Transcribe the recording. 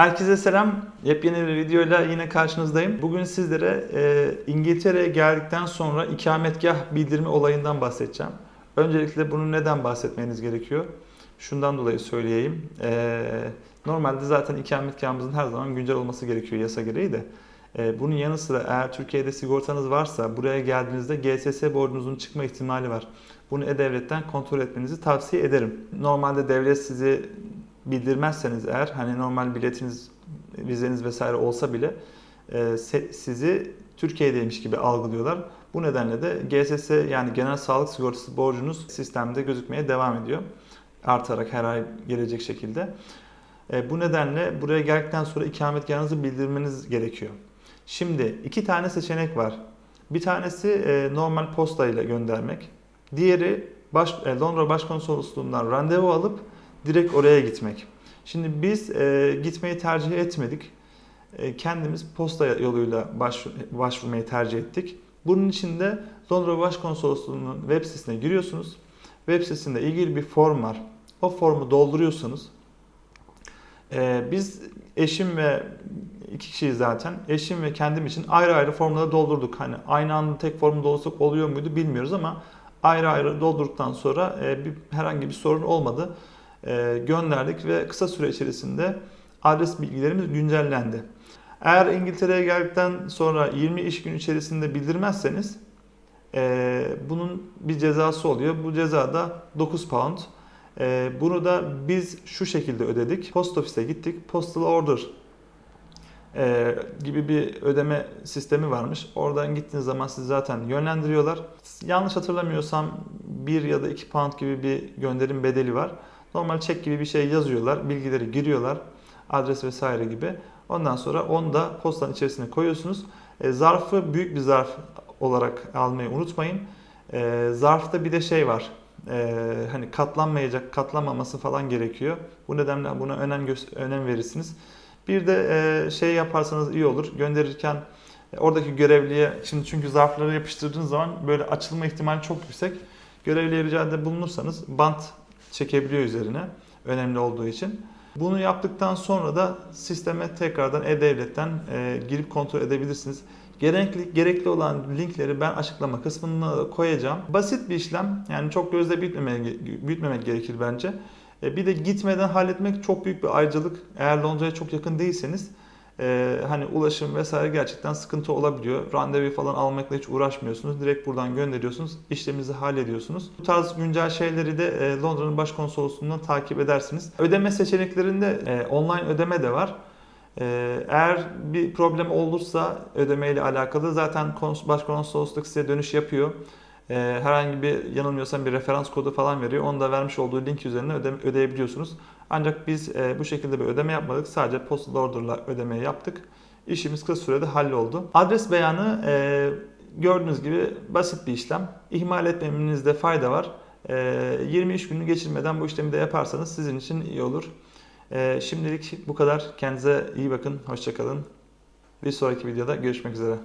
Herkese selam. Yepyeni bir videoyla yine karşınızdayım. Bugün sizlere e, İngiltere'ye geldikten sonra ikametgah bildirimi olayından bahsedeceğim. Öncelikle bunu neden bahsetmeniz gerekiyor? Şundan dolayı söyleyeyim. E, normalde zaten ikametgahımızın her zaman güncel olması gerekiyor yasa gereği de. E, bunun yanı sıra eğer Türkiye'de sigortanız varsa buraya geldiğinizde GSS borcunuzun çıkma ihtimali var. Bunu E-Devlet'ten kontrol etmenizi tavsiye ederim. Normalde devlet sizi bildirmezseniz eğer hani normal biletiniz, vizeniz vesaire olsa bile e, sizi Türkiye'deymiş gibi algılıyorlar. Bu nedenle de GSS yani genel sağlık sigortası borcunuz sistemde gözükmeye devam ediyor. Artarak her ay gelecek şekilde. E, bu nedenle buraya geldikten sonra ikametgahınızı bildirmeniz gerekiyor. Şimdi iki tane seçenek var. Bir tanesi e, normal posta ile göndermek. Diğeri baş, e, Londra Başkonsolosluğundan randevu alıp direkt oraya gitmek. Şimdi biz e, gitmeyi tercih etmedik. E, kendimiz posta yoluyla baş, başvurmayı tercih ettik. Bunun için de Londra Başkonsolosluğu'nun web sitesine giriyorsunuz. Web sitesinde ilgili bir form var. O formu dolduruyorsunuz. E, biz eşim ve iki kişiyiz zaten. Eşim ve kendim için ayrı ayrı formları doldurduk. Hani aynı anda tek formu doldursak oluyor muydu bilmiyoruz ama ayrı ayrı doldurduktan sonra e, bir, herhangi bir sorun olmadı gönderdik ve kısa süre içerisinde adres bilgilerimiz güncellendi. Eğer İngiltere'ye geldikten sonra 20 iş gün içerisinde bildirmezseniz e, bunun bir cezası oluyor. Bu ceza da 9 pound. E, bunu da biz şu şekilde ödedik. Post ofise gittik. Postal order e, gibi bir ödeme sistemi varmış. Oradan gittiğiniz zaman sizi zaten yönlendiriyorlar. Yanlış hatırlamıyorsam 1 ya da 2 pound gibi bir gönderim bedeli var. Normal çek gibi bir şey yazıyorlar. Bilgileri giriyorlar. Adres vesaire gibi. Ondan sonra onu da postanın içerisine koyuyorsunuz. E, zarfı büyük bir zarf olarak almayı unutmayın. E, zarfta bir de şey var. E, hani katlanmayacak, katlanmaması falan gerekiyor. Bu nedenle buna önem önem verirsiniz. Bir de e, şey yaparsanız iyi olur. Gönderirken e, oradaki görevliye, şimdi çünkü zarfları yapıştırdığınız zaman böyle açılma ihtimali çok yüksek. Görevliye ricada bulunursanız bant çekebiliyor üzerine önemli olduğu için. Bunu yaptıktan sonra da sisteme tekrardan E-Devlet'ten e, girip kontrol edebilirsiniz. Gerekli, gerekli olan linkleri ben açıklama kısmına koyacağım. Basit bir işlem. Yani çok gözle büyütmemek, büyütmemek gerekir bence. E, bir de gitmeden halletmek çok büyük bir ayrıcalık. Eğer Londra'ya çok yakın değilseniz e, hani ulaşım vesaire gerçekten sıkıntı olabiliyor. Randevu falan almakla hiç uğraşmıyorsunuz. Direkt buradan gönderiyorsunuz. işleminizi hallediyorsunuz. Bu tarz güncel şeyleri de e, Londra'nın başkonsolosluğundan takip edersiniz. Ödeme seçeneklerinde e, online ödeme de var. E, eğer bir problem olursa ödeme ile alakalı zaten kons- başkonsolosluk size dönüş yapıyor. E, herhangi bir yanılmıyorsam bir referans kodu falan veriyor. Onu da vermiş olduğu link üzerinden öde, ödeyebiliyorsunuz. Ancak biz e, bu şekilde bir ödeme yapmadık. Sadece postal order'la ödemeyi yaptık. İşimiz kısa sürede halloldu. Adres beyanı e, gördüğünüz gibi basit bir işlem. İhmal etmemenizde fayda var. E, 20 iş günü geçirmeden bu işlemi de yaparsanız sizin için iyi olur. E, şimdilik bu kadar. Kendinize iyi bakın. Hoşçakalın. Bir sonraki videoda görüşmek üzere.